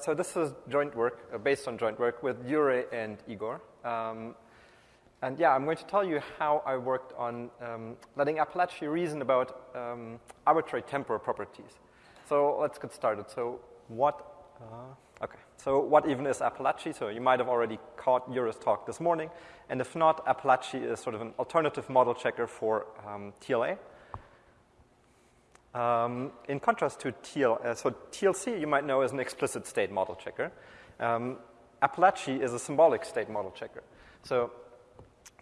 So this is joint work, uh, based on joint work with Jure and Igor. Um, and yeah, I'm going to tell you how I worked on um, letting Apalache reason about um, arbitrary temporal properties. So let's get started. So what, uh, okay, so what even is Apalache? So you might have already caught Jure's talk this morning. And if not, Apalache is sort of an alternative model checker for um, TLA. Um, in contrast to TL, uh, so TLC you might know is an explicit state model checker. Um, is a symbolic state model checker. So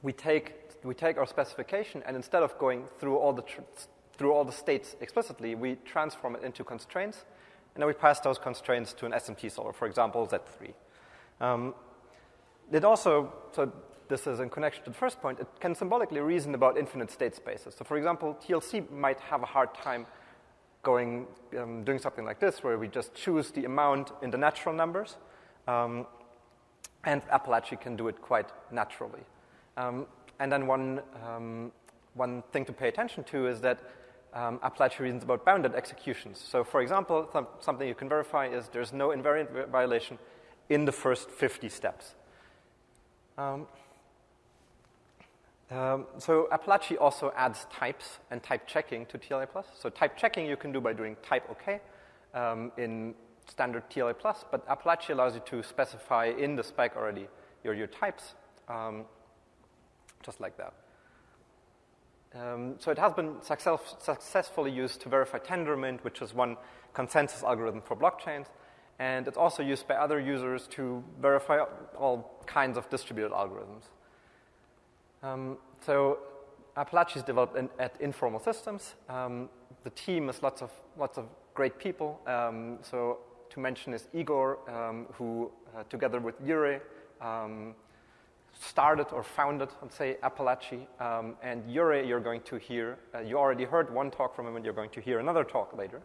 we take, we take our specification and instead of going through all the, through all the states explicitly, we transform it into constraints and then we pass those constraints to an SMT solver, for example, Z3. Um, it also, so this is in connection to the first point, it can symbolically reason about infinite state spaces. So for example, TLC might have a hard time going, um, doing something like this, where we just choose the amount in the natural numbers, um, and Apalache can do it quite naturally. Um, and then one, um, one thing to pay attention to is that um, reasons about bounded executions. So for example, th- something you can verify is there's no invariant violation in the first 50 steps. Um, um, so Apalache also adds types and type checking to TLA+. So type checking you can do by doing type OK um, in standard TLA+, but Apalache allows you to specify in the spec already your, your types, um, just like that. Um, so it has been success successfully used to verify Tendermint, which is one consensus algorithm for blockchains, and it's also used by other users to verify all kinds of distributed algorithms. Um, so Apalache is developed in, at Informal Systems. Um, the team is lots of, lots of great people. Um, so to mention is Igor, um, who uh, together with Jure um, started or founded, let's say, Apalache. Um, and Jure, you're going to hear, uh, you already heard one talk from him and you're going to hear another talk later.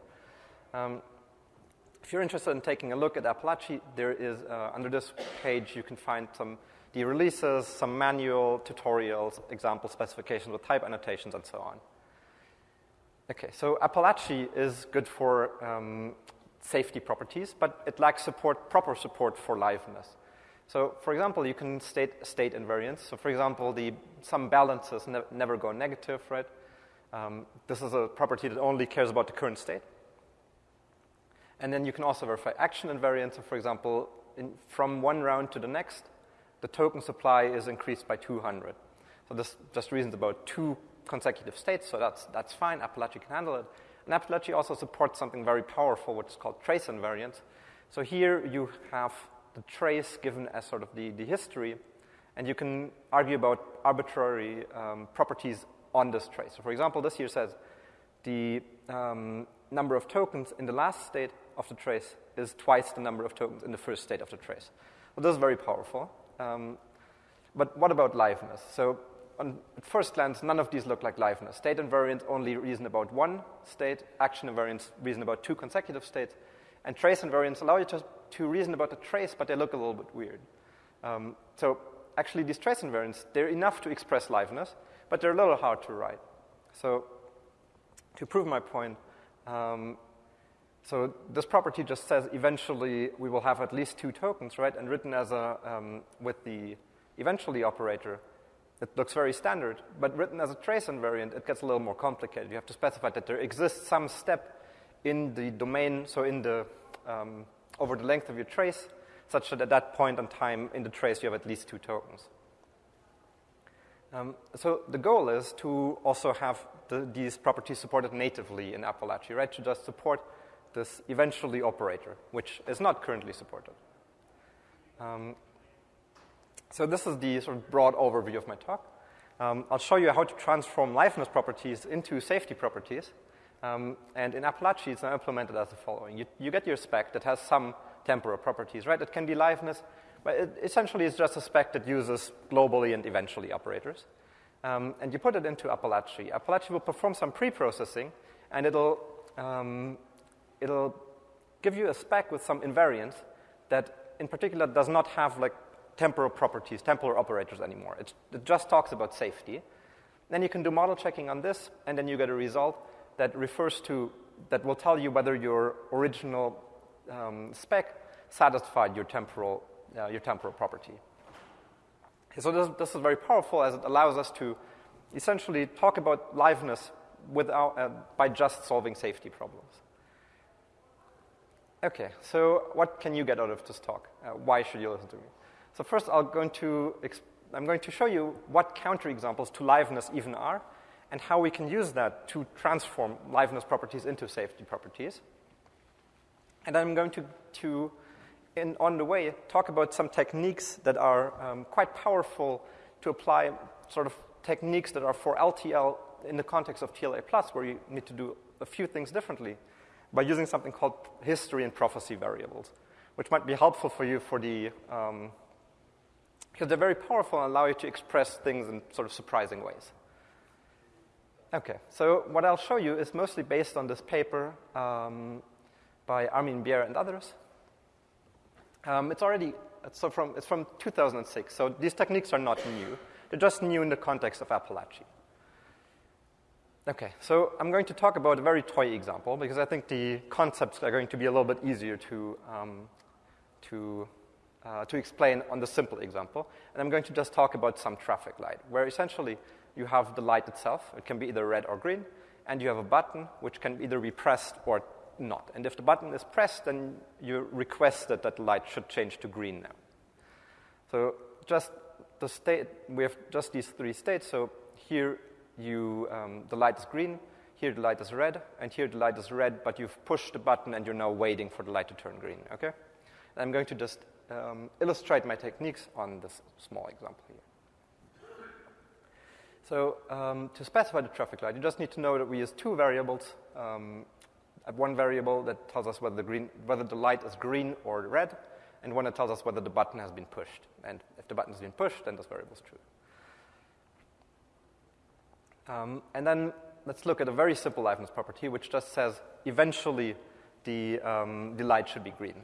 if you're interested in taking a look at Apalache, there is, uh, under this page, you can find some the releases, some manual tutorials, example specifications with type annotations, and so on. Okay, so Apalache is good for um, safety properties, but it lacks support, proper support for liveness. So, for example, you can state state invariance. So, for example, the some balances ne- never go negative, right? Um, this is a property that only cares about the current state. And then you can also verify action invariance. So, for example, in, from one round to the next, the token supply is increased by 200. So this just reasons about two consecutive states, so that's, that's fine. Apalache can handle it. And Apalache also supports something very powerful, which is called trace invariance. So here you have the trace given as sort of the, the history, and you can argue about arbitrary um, properties on this trace. So for example, this here says the um, number of tokens in the last state of the trace is twice the number of tokens in the first state of the trace. Well, this is very powerful. Um, but what about liveness? So on, at first glance, none of these look like liveness. State invariant only reason about one state, action invariance reason about two consecutive states, and trace invariance allow you to, to reason about the trace, but they look a little bit weird. Um, so actually, these trace invariants, they're enough to express liveness, but they're a little hard to write. So to prove my point, um, so this property just says eventually we will have at least two tokens, right? And written as a um, with the eventually operator, it looks very standard. But written as a trace invariant, it gets a little more complicated. You have to specify that there exists some step in the domain, so in the um, over the length of your trace, such that at that point in time in the trace you have at least two tokens. Um, so the goal is to also have the, these properties supported natively in Apalache, right? To just support this eventually operator, which is not currently supported. Um, so this is the sort of broad overview of my talk. Um, I'll show you how to transform liveness properties into safety properties. Um, and in Apalache, it's implemented as the following. You, you, get your spec that has some temporal properties, right? It can be liveness, but it essentially it's just a spec that uses globally and eventually operators. Um, and you put it into Apalache. Apalache will perform some pre-processing, and it'll um, it'll give you a spec with some invariance that in particular does not have like temporal properties, temporal operators anymore. It, it, just talks about safety. Then you can do model checking on this, and then you get a result that refers to, that will tell you whether your original um, spec satisfied your temporal, uh, your temporal property. So this, this is very powerful as it allows us to essentially talk about liveness without, uh, by just solving safety problems. Okay, so what can you get out of this talk? Uh, why should you listen to me? So first, I'm going to I'm going to show you what counterexamples to liveness even are, and how we can use that to transform liveness properties into safety properties. And I'm going to, to in, on the way, talk about some techniques that are um, quite powerful to apply sort of techniques that are for LTL in the context of TLA plus, where you need to do a few things differently by using something called history and prophecy variables, which might be helpful for you for the, um, because they're very powerful and allow you to express things in sort of surprising ways. Okay, so what I'll show you is mostly based on this paper um, by Armin Biere and others. Um, it's already, it's, so from, it's from 2006, so these techniques are not new. They're just new in the context of Apalache. Okay, so I'm going to talk about a very toy example because I think the concepts are going to be a little bit easier to, um, to, uh, to explain on the simple example. And I'm going to just talk about some traffic light, where essentially you have the light itself, it can be either red or green, and you have a button which can either be pressed or not. And if the button is pressed, then you request that the light should change to green now. So just the state, we have just these three states. So here you, um, the light is green, here the light is red, and here the light is red, but you've pushed the button and you're now waiting for the light to turn green, okay? And I'm going to just um, illustrate my techniques on this small example here. So um, to specify the traffic light, you just need to know that we use two variables. Um, one variable that tells us whether the, green, whether the light is green or red, and one that tells us whether the button has been pushed. And if the button has been pushed, then this variable is true. Um, and then let's look at a very simple liveness property, which just says eventually the, um, the light should be green.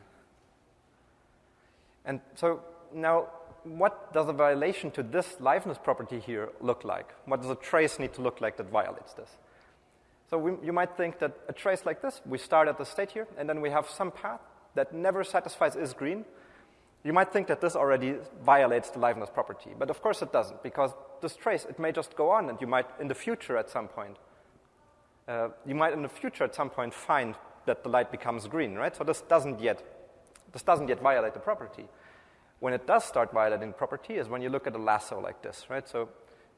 And so now, what does a violation to this liveness property here look like? What does a trace need to look like that violates this? So we, you might think that a trace like this, we start at the state here, and then we have some path that never satisfies is green. You might think that this already violates the liveness property, but of course it doesn't, because this trace, it may just go on, and you might, in the future at some point, uh, you might in the future at some point find that the light becomes green, right? So this doesn't yet, this doesn't yet violate the property. When it does start violating property is when you look at a lasso like this, right? So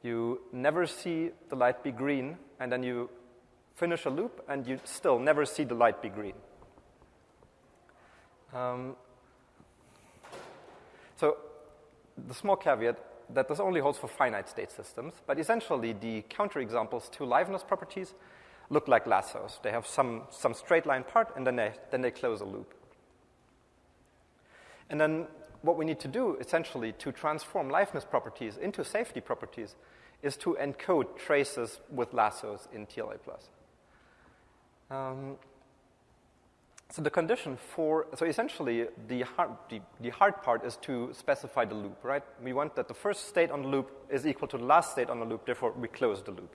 you never see the light be green, and then you finish a loop, and you still never see the light be green. Um, so the small caveat that this only holds for finite state systems, but essentially the counterexamples to liveness properties look like lassos. They have some, some straight line part, and then they, then they close a loop. And then what we need to do, essentially, to transform liveness properties into safety properties is to encode traces with lassos in TLA+. Um, so the condition for, so essentially the hard, the, the hard part is to specify the loop, right? We want that the first state on the loop is equal to the last state on the loop, therefore we close the loop.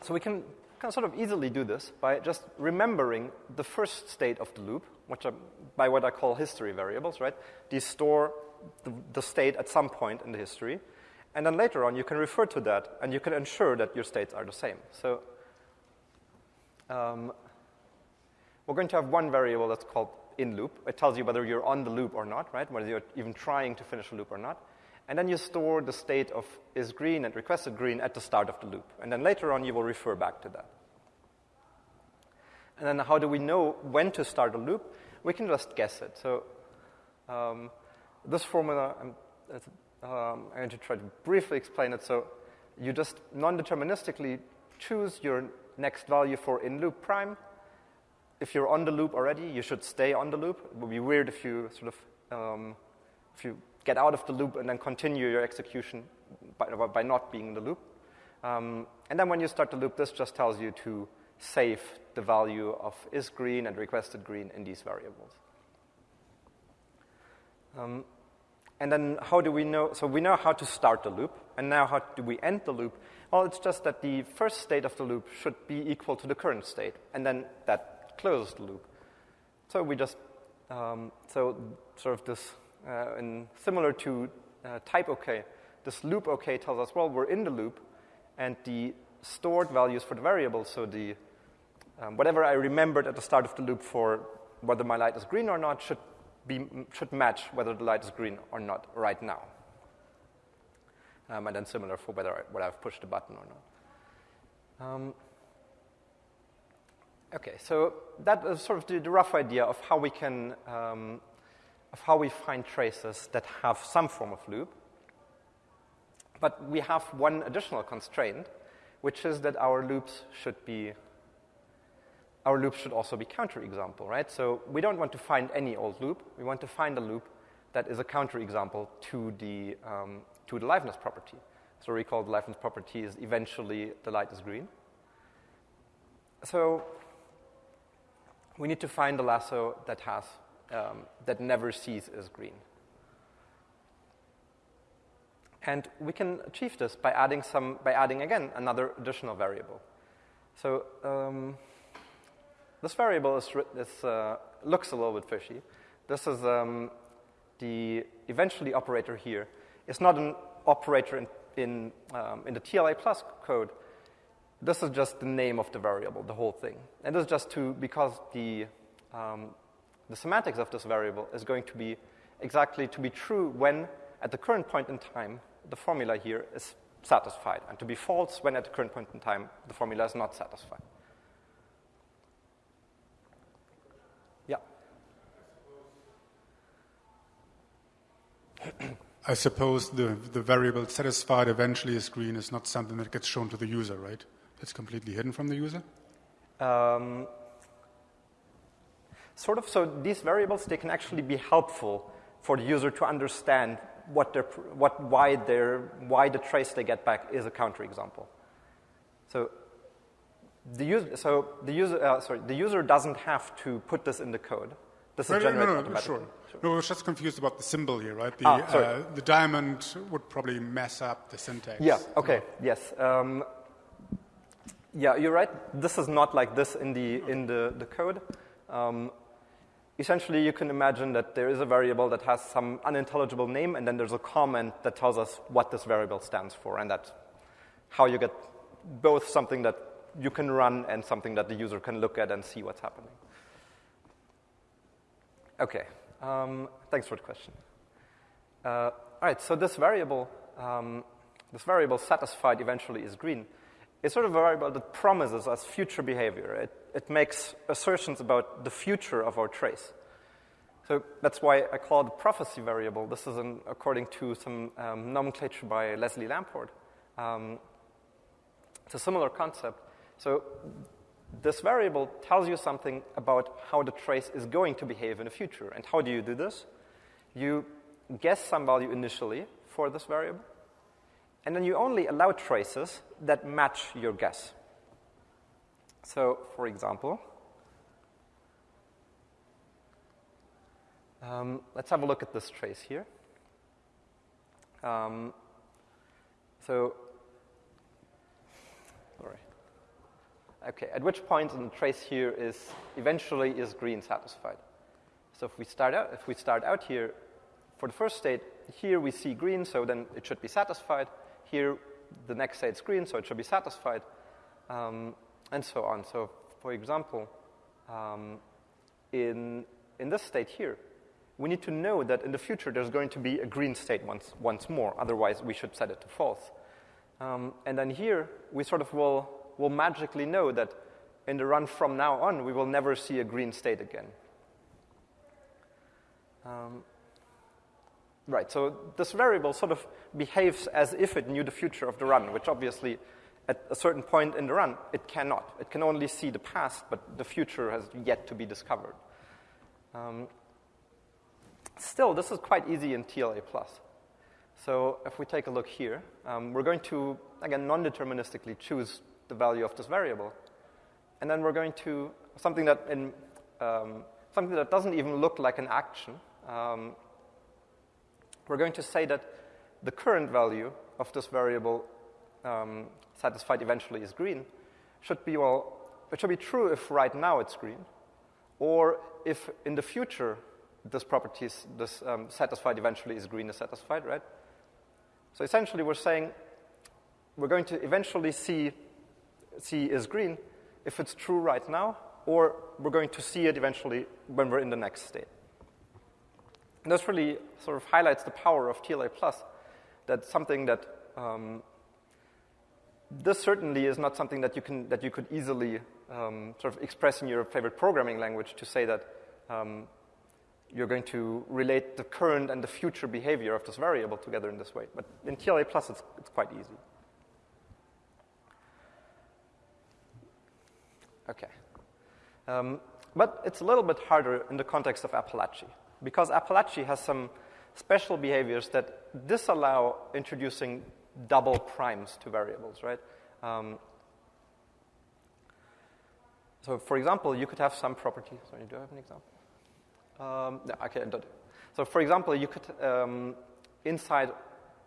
So we can, can sort of easily do this by just remembering the first state of the loop, which are by what I call history variables, right? These store the, the state at some point in the history. And then later on, you can refer to that and you can ensure that your states are the same. So um, we're going to have one variable that's called in loop. It tells you whether you're on the loop or not, right? Whether you're even trying to finish a loop or not. And then you store the state of is green and requested green at the start of the loop. And then later on, you will refer back to that. And then how do we know when to start a loop? We can just guess it. So um, this formula, I'm, um, I'm going to try to briefly explain it. So you just non-deterministically choose your next value for in loop prime. If you're on the loop already, you should stay on the loop. It would be weird if you sort of um, if you get out of the loop and then continue your execution by, by not being in the loop. Um, and then when you start the loop, this just tells you to save the value of is green and requested green in these variables. Um, and then how do we know? So we know how to start the loop, and now how do we end the loop? Well, it's just that the first state of the loop should be equal to the current state, and then that closes the loop. So we just, um, so sort of this, uh, in similar to uh, type OK, this loop OK tells us, well, we're in the loop, and the stored values for the variables, so the um, whatever I remembered at the start of the loop for whether my light is green or not should, be, should match whether the light is green or not right now. Um, and then similar for whether, I, whether I've pushed the button or not. Um, okay, so that is sort of the, the rough idea of how we can, um, of how we find traces that have some form of loop. But we have one additional constraint, which is that our loops should be our loops should also be counterexample, right? So we don't want to find any old loop. We want to find a loop that is a counterexample to the, um, to the liveness property. So recall the liveness property is eventually the light is green. So we need to find a lasso that has, um, that never sees is green. And we can achieve this by adding some, by adding again another additional variable. So um, this variable is, is, uh, looks a little bit fishy. This is um, the eventually operator here. It's not an operator in, in, um, in the TLA plus code. This is just the name of the variable, the whole thing. And this is just to, because the, um, the semantics of this variable is going to be exactly to be true when, at the current point in time, the formula here is satisfied, and to be false when, at the current point in time, the formula is not satisfied. I suppose the, the variable satisfied eventually is green is not something that gets shown to the user, right? It's completely hidden from the user? Um, sort of. So these variables, they can actually be helpful for the user to understand what their, what, why, their, why the trace they get back is a counterexample. So the user, so the user, uh, sorry, the user doesn't have to put this in the code. This is generated no, no, no, sure. sure. No, I was just confused about the symbol here, right? The, ah, uh, the diamond would probably mess up the syntax. Yeah, okay, yes. Um, yeah, you're right. This is not like this in the, in the, the code. Um, essentially, you can imagine that there is a variable that has some unintelligible name, and then there's a comment that tells us what this variable stands for, and that's how you get both something that you can run and something that the user can look at and see what's happening. Okay, um, thanks for the question. Uh, all right, so this variable, um, this variable satisfied eventually is green. It's sort of a variable that promises us future behavior. It, it makes assertions about the future of our trace. So that's why I call it a prophecy variable. This is an, according to some um, nomenclature by Leslie Lamport. Um, it's a similar concept. So this variable tells you something about how the trace is going to behave in the future. And how do you do this? You guess some value initially for this variable, and then you only allow traces that match your guess. So, for example, um, let's have a look at this trace here. Um, so Okay, at which point in the trace here is eventually is green satisfied. So if we start out, if we start out here, for the first state, here we see green, so then it should be satisfied. Here, the next state is green, so it should be satisfied, um, and so on. So, for example, um, in, in this state here, we need to know that in the future there's going to be a green state once, once more, otherwise we should set it to false. Um, and then here, we sort of will will magically know that in the run from now on, we will never see a green state again. Um, right, so this variable sort of behaves as if it knew the future of the run, which obviously at a certain point in the run, it cannot. It can only see the past, but the future has yet to be discovered. Um, still, this is quite easy in TLA+. So if we take a look here, um, we're going to, again, non-deterministically choose the value of this variable. And then we're going to, something that, in, um, something that doesn't even look like an action, um, we're going to say that the current value of this variable um, satisfied eventually is green should be, well, it should be true if right now it's green, or if in the future this property is this um, satisfied eventually is green is satisfied, right? So essentially, we're saying we're going to eventually see C is green if it's true right now, or we're going to see it eventually when we're in the next state. And this really sort of highlights the power of TLA plus. That's something that um, this certainly is not something that you can that you could easily um, sort of express in your favorite programming language to say that um, you're going to relate the current and the future behavior of this variable together in this way. But in TLA plus, it's, it's quite easy. Okay. Um, but it's a little bit harder in the context of Apalache, because Apalache has some special behaviors that disallow introducing double primes to variables, right? Um, so, for example, you could have some property. Sorry, do I have an example? Um, no, okay, so for example, you could um, inside,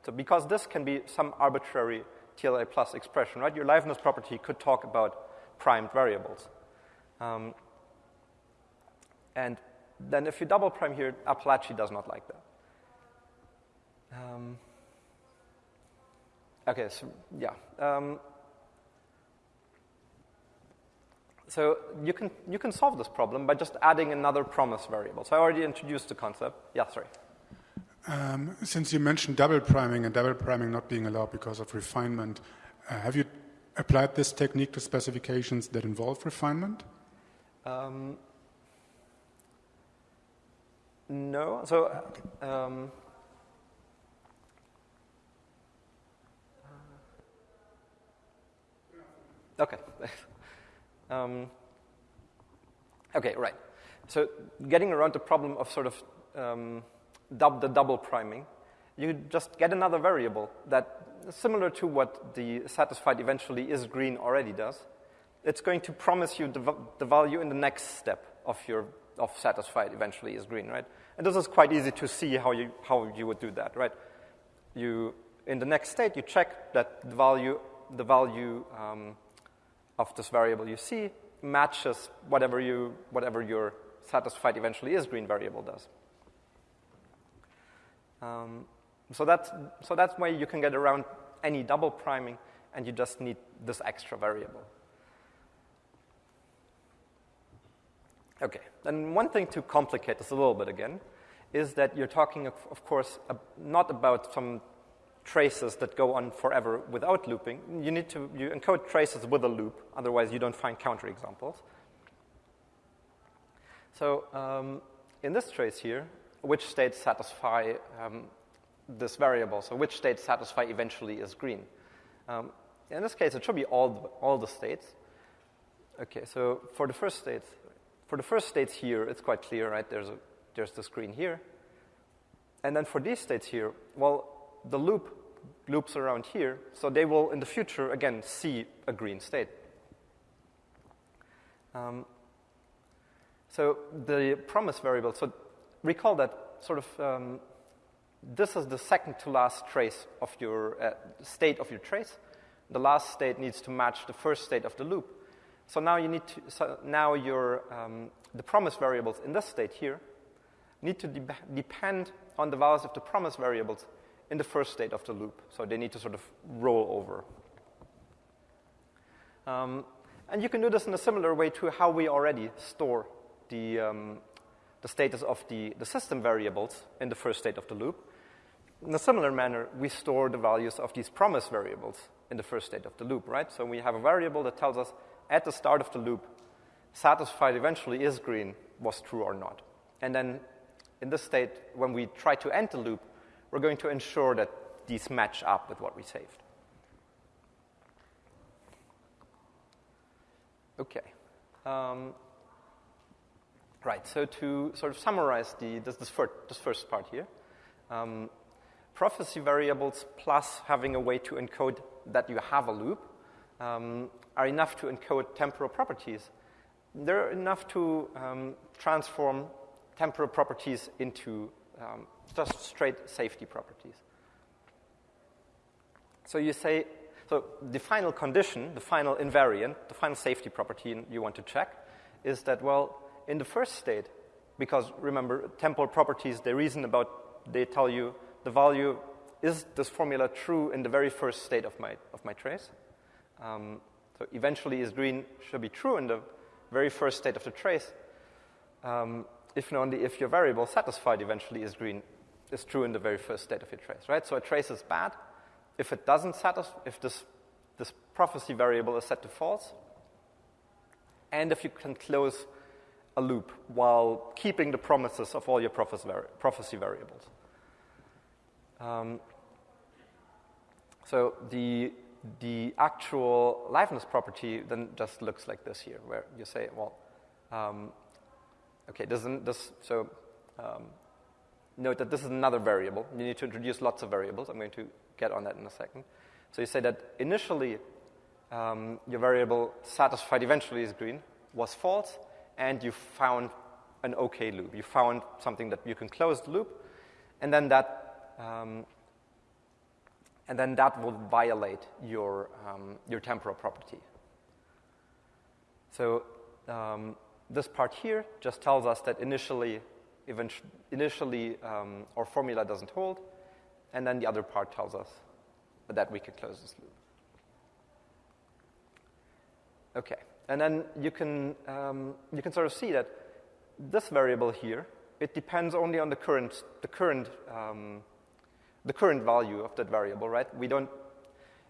so because this can be some arbitrary TLA plus expression, right? Your liveness property could talk about primed variables. Um, and then if you double prime here, Apalache does not like that. Um, okay, so yeah. Um, so you can, you can solve this problem by just adding another promise variable. So I already introduced the concept. Yeah, sorry. Um, since you mentioned double priming and double priming not being allowed because of refinement, uh, have you applied this technique to specifications that involve refinement? Um, no. So, um, okay. um, okay, right. So, getting around the problem of sort of um, dub- the double priming, you just get another variable that similar to what the satisfied eventually is green already does. It's going to promise you the, the value in the next step of your of satisfied eventually is green, right? And this is quite easy to see how you how you would do that, right? You in the next state you check that the value the value um, of this variable you see matches whatever you whatever your satisfied eventually is green variable does. Um, so that's, so that's why you can get around any double priming, and you just need this extra variable. Okay, and one thing to complicate this a little bit again is that you're talking, of, of course, uh, not about some traces that go on forever without looping. You need to you encode traces with a loop, otherwise you don't find counterexamples. So um, in this trace here, which states satisfy um, this variable. So which states satisfy eventually is green. Um, in this case, it should be all the, all the states. Okay, so for the first states, for the first states here, it's quite clear, right? There's, a, there's this green here. And then for these states here, well, the loop loops around here, so they will, in the future, again, see a green state. Um, so the promise variable, so recall that sort of um, this is the second to last trace of your uh, state of your trace. The last state needs to match the first state of the loop. So now you need to, so now your, um, the promise variables in this state here need to de- depend on the values of the promise variables in the first state of the loop. So they need to sort of roll over. Um, and you can do this in a similar way to how we already store the, um, the status of the, the system variables in the first state of the loop. In a similar manner, we store the values of these promise variables in the first state of the loop, right? So we have a variable that tells us at the start of the loop, satisfied eventually is green was true or not. And then in this state, when we try to end the loop, we're going to ensure that these match up with what we saved. Okay. Um, right, so to sort of summarize the, this, this, first, this first part here, um, prophecy variables plus having a way to encode that you have a loop um, are enough to encode temporal properties. They're enough to um, transform temporal properties into um, just straight safety properties. So you say, so the final condition, the final invariant, the final safety property you want to check is that, well, in the first state, because remember, temporal properties, they reason about, they tell you the value, is this formula true in the very first state of my, of my trace? Um, so eventually is green should be true in the very first state of the trace. Um, if and only if your variable satisfied eventually is green is true in the very first state of your trace, right? So a trace is bad if it doesn't satisfy, if this, this prophecy variable is set to false, and if you can close a loop while keeping the promises of all your prophecy variables. Um, so the, the actual liveness property then just looks like this here, where you say, well, um, okay, this, this so um, note that this is another variable. You need to introduce lots of variables. I'm going to get on that in a second. So you say that initially um, your variable satisfied eventually is green was false, and you found an okay loop. You found something that you can close the loop, and then that um, and then that will violate your um, your temporal property. So um, this part here just tells us that initially, initially um, our formula doesn't hold, and then the other part tells us that we can close this loop. Okay, and then you can, um, you can sort of see that this variable here, it depends only on the current, the current, um, the current value of that variable, right? We don't,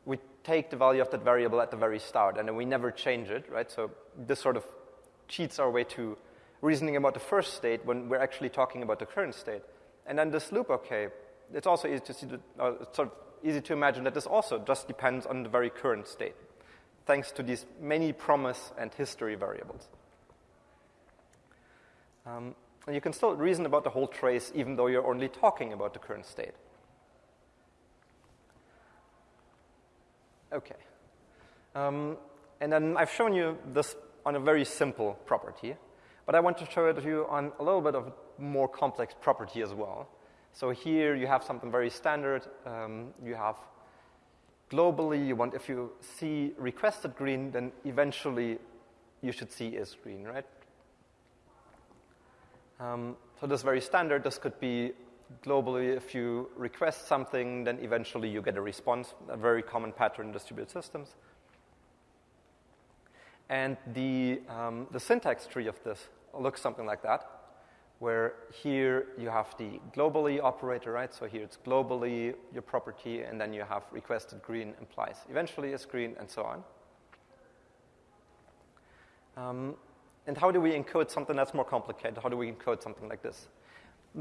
we take the value of that variable at the very start, and then we never change it, right? So this sort of cheats our way to reasoning about the first state when we're actually talking about the current state. And then this loop, okay, it's also easy to see, the, uh, sort of easy to imagine that this also just depends on the very current state, thanks to these many promise and history variables. Um, and you can still reason about the whole trace even though you're only talking about the current state. Okay. Um, and then I've shown you this on a very simple property, but I want to show it to you on a little bit of more complex property as well. So here you have something very standard. Um, you have globally, you want if you see requested green, then eventually you should see is green, right? Um, so this is very standard. This could be globally if you request something, then eventually you get a response, a very common pattern in distributed systems. And the, um, the syntax tree of this looks something like that, where here you have the globally operator, right? So here it's globally your property, and then you have requested green implies eventually is green, and so on. Um, and how do we encode something that's more complicated? How do we encode something like this?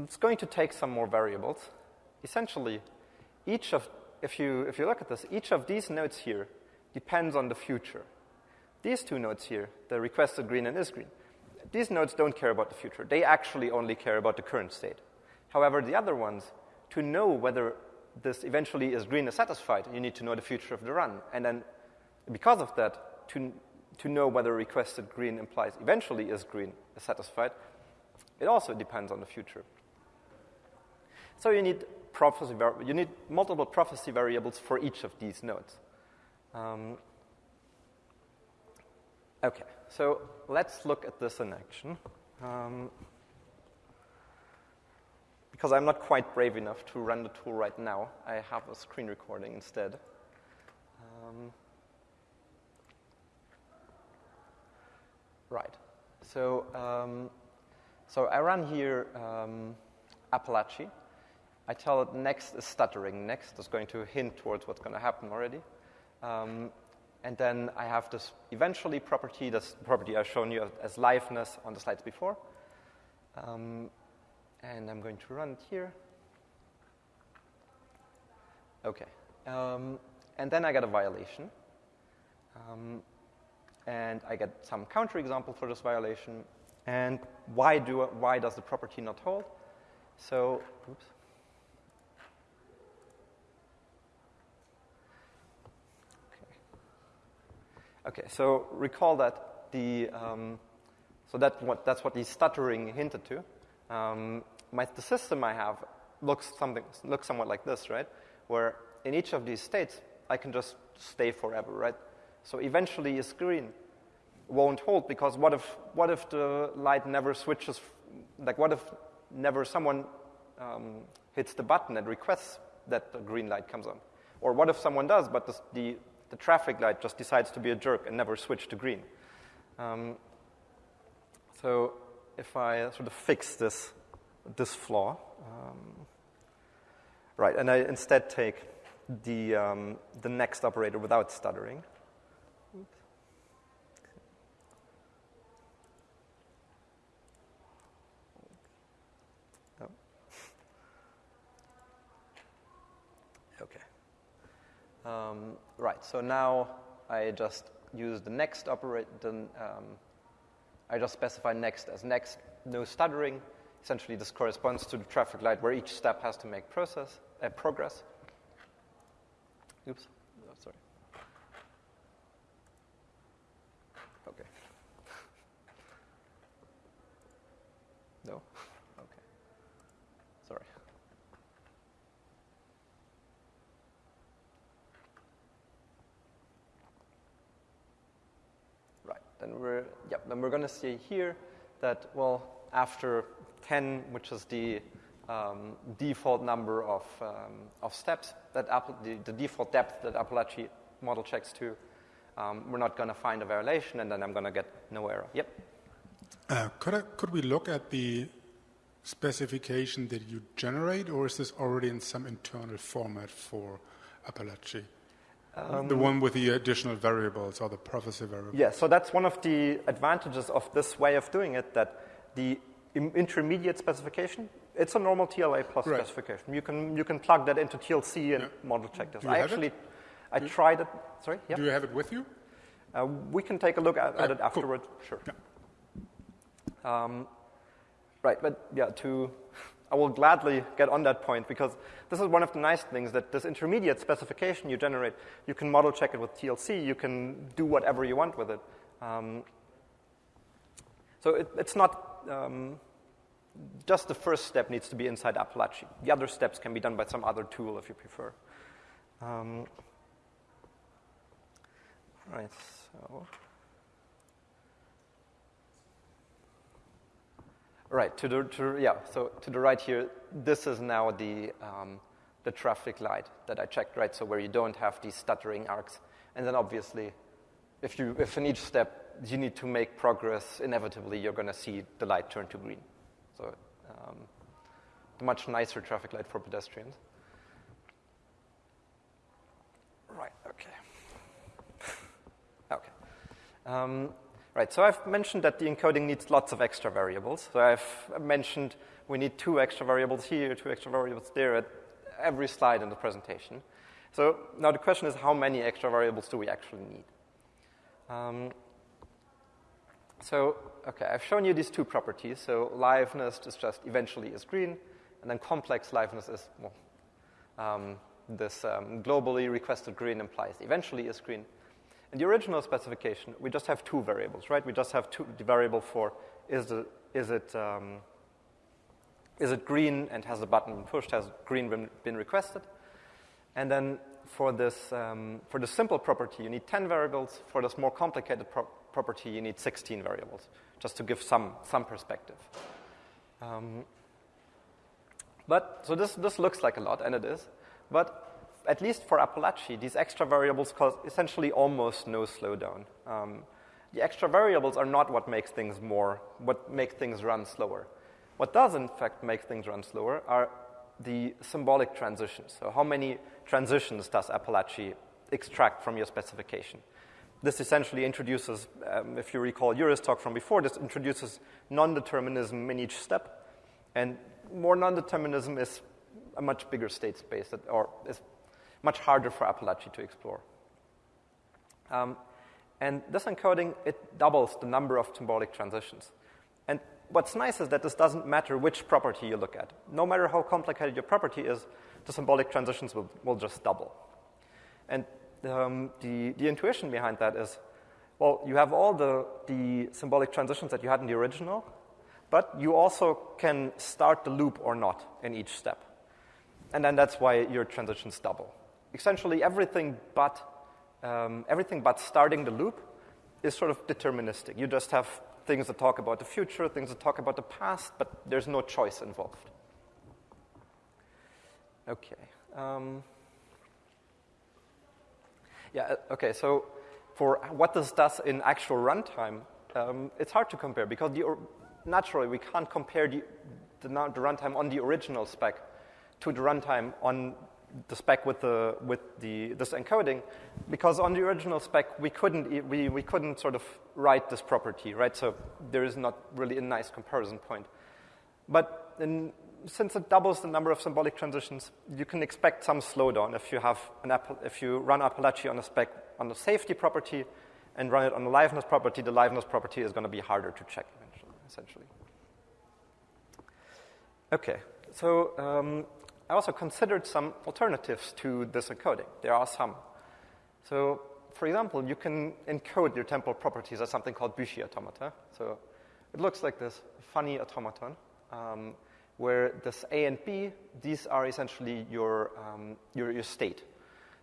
It's going to take some more variables. Essentially, each of, if you, if you look at this, each of these nodes here depends on the future. These two nodes here, the requested green and is green, these nodes don't care about the future. They actually only care about the current state. However, the other ones, to know whether this eventually is green is satisfied, you need to know the future of the run. And then, because of that, to, to know whether requested green implies eventually is green is satisfied, it also depends on the future. So you need prophecy, you need multiple prophecy variables for each of these nodes. Um, Okay, so let's look at this in action. Um, because I'm not quite brave enough to run the tool right now, I have a screen recording instead. Um, right. So, um, so I run here um. I tell it next is stuttering. Next is going to hint towards what's going to happen already. Um, and then I have this eventually property, this property I've shown you as liveness on the slides before. Um, and I'm going to run it here. Okay. Um, and then I get a violation. Um, and I get some counterexample for this violation. And why, do, why does the property not hold? So, oops. Okay, so recall that the, um, so that what, that's what the stuttering hinted to. Um, my, the system I have looks, something, looks somewhat like this, right? Where in each of these states, I can just stay forever, right? So eventually is green. won't hold because what if, what if the light never switches? Like, what if never someone um, hits the button and requests that the green light comes on? Or what if someone does, but the, the, the traffic light just decides to be a jerk and never switch to green? Um, so if I sort of fix this, this flaw, um, right, and I instead take the, um, the next operator without stuttering. Okay. Right, so now I just use the next operator, um, I just specify next as next, no stuttering. Essentially, this corresponds to the traffic light where each step has to make process, uh, progress. Oops, oh, sorry. Okay. no? Okay. Sorry. Then we're, yep, then we're going to see here that, well, after 10, which is the um, default number of, um, of steps, that the, the, default depth that Apalache model checks to, um, we're not going to find a violation, and then I'm going to get no error. Yep. Uh, could, I, could we look at the specification that you generate, or is this already in some internal format for Apalache? Um, the one with the additional variables or the prophecy variables? Yeah, so that's one of the advantages of this way of doing it, that the intermediate specification, it's a normal TLA plus right. specification. You can, you can plug that into TLC and yeah. model check this. I actually, I Do tried it. Sorry? Yeah? Do you have it with you? Uh, we can take a look at, at it afterward. Cool. Sure. Yeah. Um, right, but yeah, to I will gladly get on that point because this is one of the nice things that this intermediate specification you generate, you can model check it with TLC, you can do whatever you want with it. Um, so it, it's not um, just the first step needs to be inside Apalache. The other steps can be done by some other tool if you prefer. Um, right, so. Right, to the, to, yeah, so to the right here, this is now the, um, the traffic light that I checked, right? So where you don't have these stuttering arcs. And then obviously, if, you, if in each step you need to make progress, inevitably you're going to see the light turn to green. So um, much nicer traffic light for pedestrians. Right, okay. okay. Um, Right, so I've mentioned that the encoding needs lots of extra variables. So I've mentioned we need two extra variables here, two extra variables there at every slide in the presentation. So now the question is how many extra variables do we actually need? Um, so, okay, I've shown you these two properties. So liveness is just eventually is green, and then complex liveness is, well, um, this um, globally requested green implies eventually is green. The original specification, we just have two variables, right? We just have two, the variable for is, the, is, it, um, is it green and has the button pushed, has green been, been requested? And then for this, um, for the simple property, you need 10 variables. For this more complicated pro- property, you need 16 variables, just to give some, some perspective. Um, but, so this, this looks like a lot, and it is. But at least for Apalache, these extra variables cause essentially almost no slowdown. Um, the extra variables are not what makes things more, what makes things run slower. What does, in fact, make things run slower are the symbolic transitions. So, how many transitions does Apalache extract from your specification? This essentially introduces, um, if you recall Jure's talk from before, this introduces non determinism in each step. And more non determinism is a much bigger state space, that, or is much harder for Apalache to explore. Um, and this encoding, it doubles the number of symbolic transitions. And what's nice is that this doesn't matter which property you look at. No matter how complicated your property is, the symbolic transitions will, will just double. And um, the, the intuition behind that is, well, you have all the, the symbolic transitions that you had in the original, but you also can start the loop or not in each step. And then that's why your transitions double essentially everything but, um, everything but starting the loop is sort of deterministic. You just have things that talk about the future, things that talk about the past, but there's no choice involved. Okay. Um, yeah, uh, okay, so for what this does in actual runtime, um, it's hard to compare because the, naturally we can't compare the, the, the runtime on the original spec to the runtime on the spec with the with the this encoding, because on the original spec we couldn't we, we couldn't sort of write this property, right? So there is not really a nice comparison point. But in, since it doubles the number of symbolic transitions, you can expect some slowdown if you have an if you run Apalache on a spec on the safety property and run it on the liveness property, the liveness property is going to be harder to check eventually, essentially. Okay, so um, I also considered some alternatives to this encoding. There are some. So, for example, you can encode your temporal properties as something called Büchi automata. So it looks like this funny automaton, um, where this A and B, these are essentially your, um, your, your state.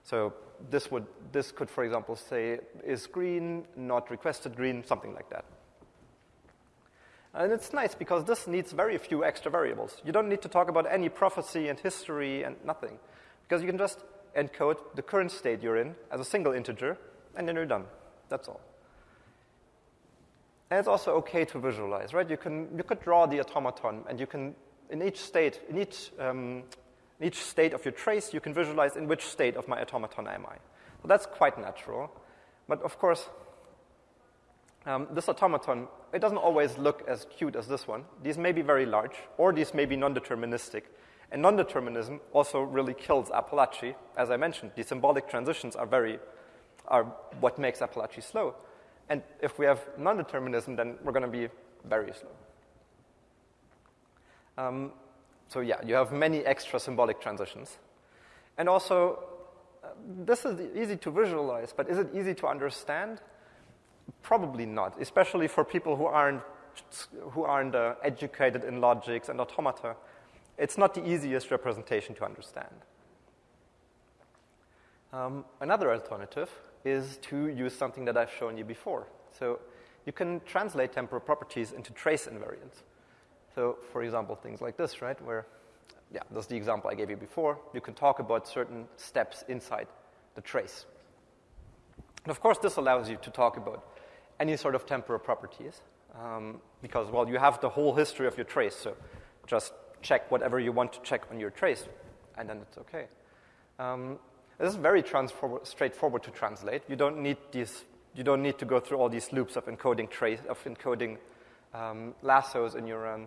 So this, would, this could, for example, say is green, not requested green, something like that. And it's nice because this needs very few extra variables. You don't need to talk about any prophecy and history and nothing, because you can just encode the current state you're in as a single integer, and then you're done. That's all. And it's also okay to visualize, right? You can you could draw the automaton, and you can in each state, in each um, in each state of your trace, you can visualize in which state of my automaton am I. So that's quite natural. But of course, um, this automaton, it doesn't always look as cute as this one. These may be very large, or these may be non-deterministic. And non-determinism also really kills Apalache. As I mentioned, the symbolic transitions are very are what makes Apalache slow. And if we have non-determinism, then we're going to be very slow. Um, so yeah, you have many extra symbolic transitions. And also, uh, this is easy to visualize, but is it easy to understand? Probably not, especially for people who aren't, who aren't uh, educated in logics and automata. It's not the easiest representation to understand. Um, another alternative is to use something that I've shown you before. So you can translate temporal properties into trace invariants. So, for example, things like this, right, where, yeah, that's the example I gave you before. You can talk about certain steps inside the trace. And of course, this allows you to talk about any sort of temporal properties um, because, well, you have the whole history of your trace. So just check whatever you want to check on your trace, and then it's okay. Um, this is very straightforward to translate. You don't need these. You don't need to go through all these loops of encoding trace of encoding um, lassos in your um,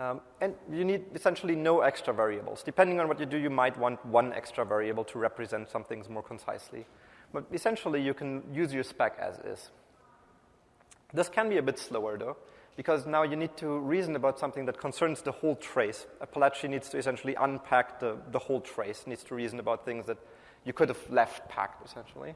um, and you need essentially no extra variables. Depending on what you do, you might want one extra variable to represent some things more concisely. But essentially, you can use your spec as is. This can be a bit slower, though, because now you need to reason about something that concerns the whole trace. Apalache needs to essentially unpack the, the whole trace, needs to reason about things that you could have left packed, essentially.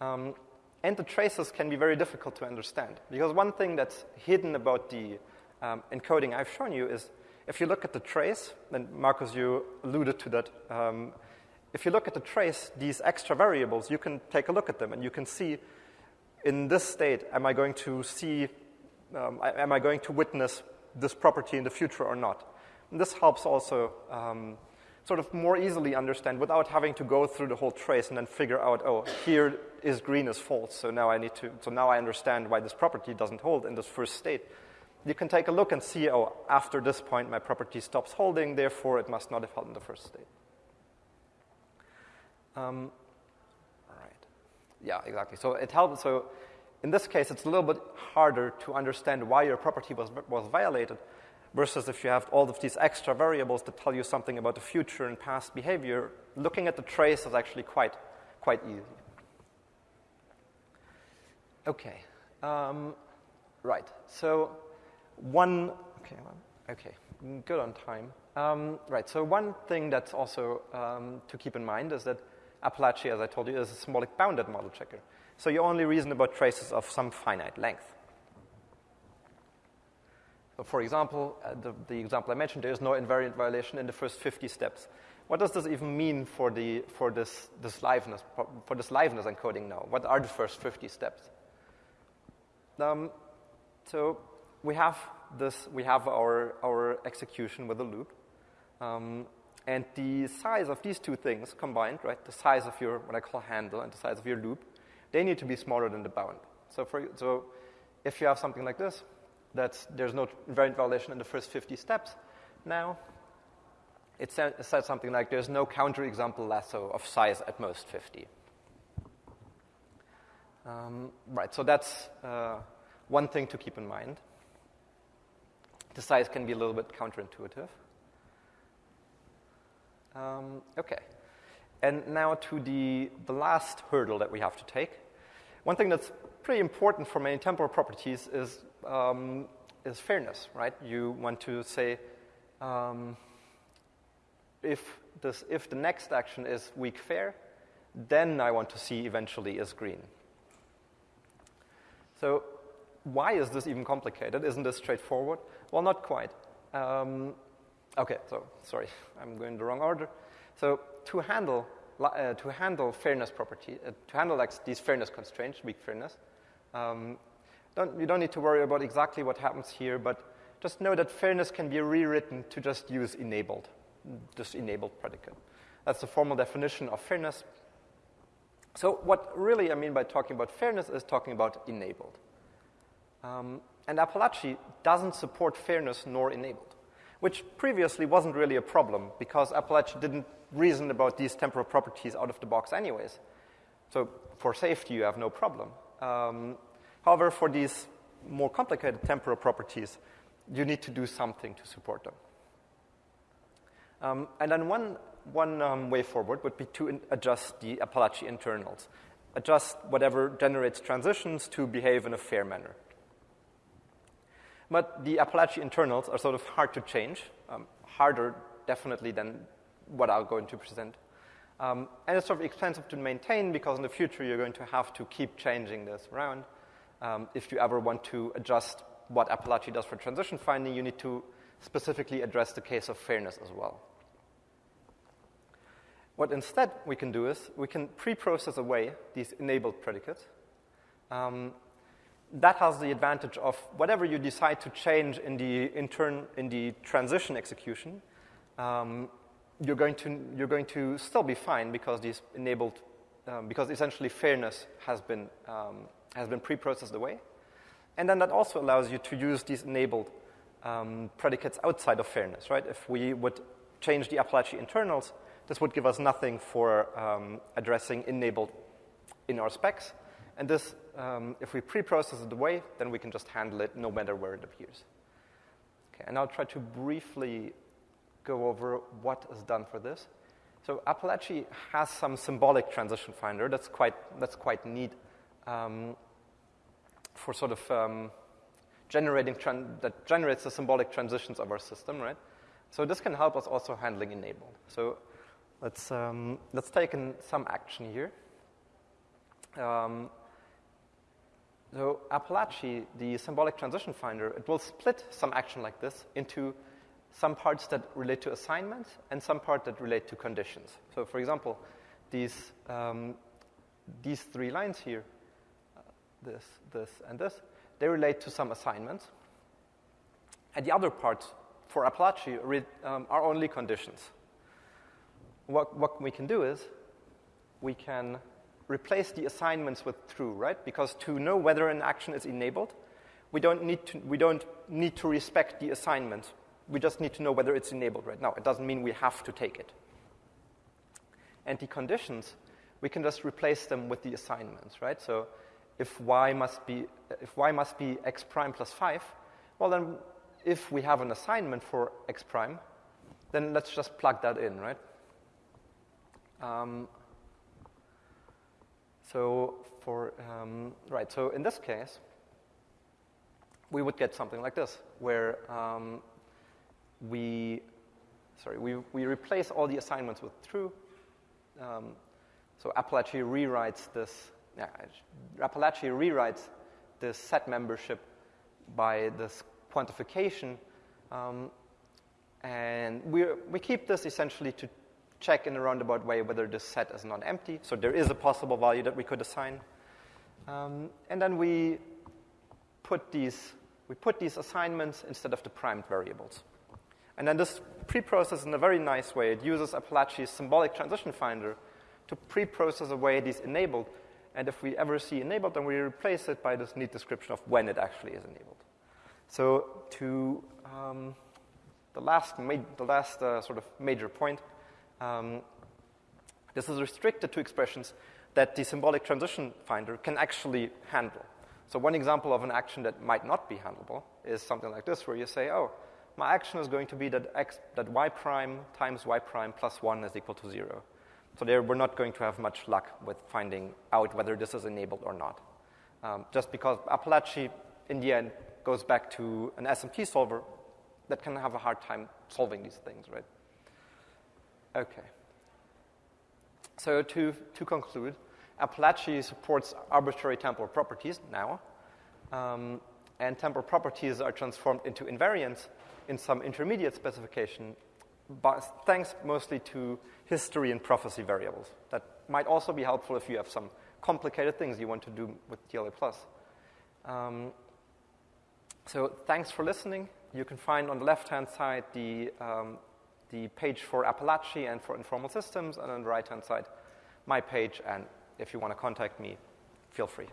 Um, and the traces can be very difficult to understand, because one thing that's hidden about the um, encoding I've shown you is if you look at the trace, and Marcus, you alluded to that um, if you look at the trace, these extra variables, you can take a look at them and you can see in this state, am I going to see, um, am I going to witness this property in the future or not? And this helps also um, sort of more easily understand without having to go through the whole trace and then figure out, oh, here is green is false, so now I need to, so now I understand why this property doesn't hold in this first state. You can take a look and see, oh, after this point my property stops holding, therefore it must not have held in the first state. Um, right. Yeah, exactly. So it helps. So in this case, it's a little bit harder to understand why your property was, was violated versus if you have all of these extra variables that tell you something about the future and past behavior, looking at the trace is actually quite, quite easy. Okay. Um, right. So one, okay, okay, good on time. Um, right, so one thing that's also um, to keep in mind is that Apalache, as I told you, is a symbolic bounded model checker. So you only reason about traces of some finite length. So for example, uh, the, the, example I mentioned, there is no invariant violation in the first 50 steps. what does this even mean for, the, for this, this liveness, for this liveness encoding now? What are the first 50 steps? Um, so we have this, we have our, our execution with a loop. Um, and the size of these two things combined, right, the size of your, what I call handle and the size of your loop, they need to be smaller than the bound. So, for, so if you have something like this, that's, there's no invariant violation in the first 50 steps, now it says something like there's no counterexample lasso of size at most 50. Um, right, so that's uh, one thing to keep in mind. The size can be a little bit counterintuitive. Um, okay, and now to the, the last hurdle that we have to take. One thing that's pretty important for many temporal properties is, um, is fairness, right? You want to say, um, if, this, if the next action is weak fair, then I want to see eventually is green. So why is this even complicated? Isn't this straightforward? Well, not quite. Um, okay, so sorry, I'm going the wrong order. So to handle uh, to handle fairness property, uh, to handle like these fairness constraints, weak fairness, um, don't, you don't need to worry about exactly what happens here, but just know that fairness can be rewritten to just use enabled this enabled predicate. That's the formal definition of fairness. So, what really I mean by talking about fairness is talking about enabled. Um, and Apalache doesn't support fairness nor enabled, which previously wasn't really a problem because Apalache didn't reason about these temporal properties out of the box, anyways. So, for safety, you have no problem. Um, however, for these more complicated temporal properties, you need to do something to support them. Um, and then one, one um, way forward would be to adjust the Apalache internals, adjust whatever generates transitions to behave in a fair manner. But the Apalache internals are sort of hard to change, um, harder definitely than what I'm going to present. Um, and it's sort of expensive to maintain because in the future you're going to have to keep changing this around. Um, if you ever want to adjust what Apalache does for transition finding, you need to specifically address the case of fairness as well. What instead we can do is we can pre-process away these enabled predicates. Um, that has the advantage of whatever you decide to change in the intern in the transition execution, um, you're going to you're going to still be fine because these enabled um, because essentially fairness has been um, has been pre-processed away, and then that also allows you to use these enabled um, predicates outside of fairness, right? If we would change the Apalache internals, this would give us nothing for um, addressing enabled in our specs. And this, um, if we pre-process it away, then we can just handle it no matter where it appears. Okay, and I'll try to briefly go over what is done for this. So Apalache has some symbolic transition finder that's quite, that's quite neat um, for sort of um, generating that generates the symbolic transitions of our system, right? So this can help us also handling enable. So let's um, let's take in some action here. Um, so Apalache, the symbolic transition finder, it will split some action like this into some parts that relate to assignments and some parts that relate to conditions. So, for example, these um, these three lines here, uh, this, this, and this, they relate to some assignments. And the other parts for Apalache um, are only conditions. What, what we can do is we can replace the assignments with true, right? Because to know whether an action is enabled, we don't need to, we don't need to respect the assignment. We just need to know whether it's enabled right now. It doesn't mean we have to take it. And the conditions, we can just replace them with the assignments, right? So if y must be if y must be x prime plus 5, well then if we have an assignment for x prime, then let's just plug that in, right? Um, so for um, right, so in this case, we would get something like this, where um, we sorry we we replace all the assignments with true. Um, so Apalache rewrites this yeah, Apalache rewrites this set membership by this quantification. Um, and we we keep this essentially to check in a roundabout way whether this set is not empty. So there is a possible value that we could assign. Um, and then we put these we put these assignments instead of the primed variables. And then this pre-process in a very nice way. It uses Apalache's symbolic transition finder to pre-process away these enabled. And if we ever see enabled, then we replace it by this neat description of when it actually is enabled. So to um, the last, ma- the last uh, sort of major point, um, this is restricted to expressions that the symbolic transition finder can actually handle. So one example of an action that might not be handleable is something like this, where you say, oh, my action is going to be that, x, that y prime times y prime plus 1 is equal to 0. So there we're not going to have much luck with finding out whether this is enabled or not. Um, just because Apalache, in the end, goes back to an SMT solver that can have a hard time solving these things, right? Okay. So to, to conclude, Apalache supports arbitrary temporal properties now, um, and temporal properties are transformed into invariants in some intermediate specification, but thanks mostly to history and prophecy variables. That might also be helpful if you have some complicated things you want to do with TLA+. Um, so thanks for listening. You can find on the left-hand side the, um, the page for Apalache and for informal systems, and on the right-hand side, my page, and if you want to contact me, feel free.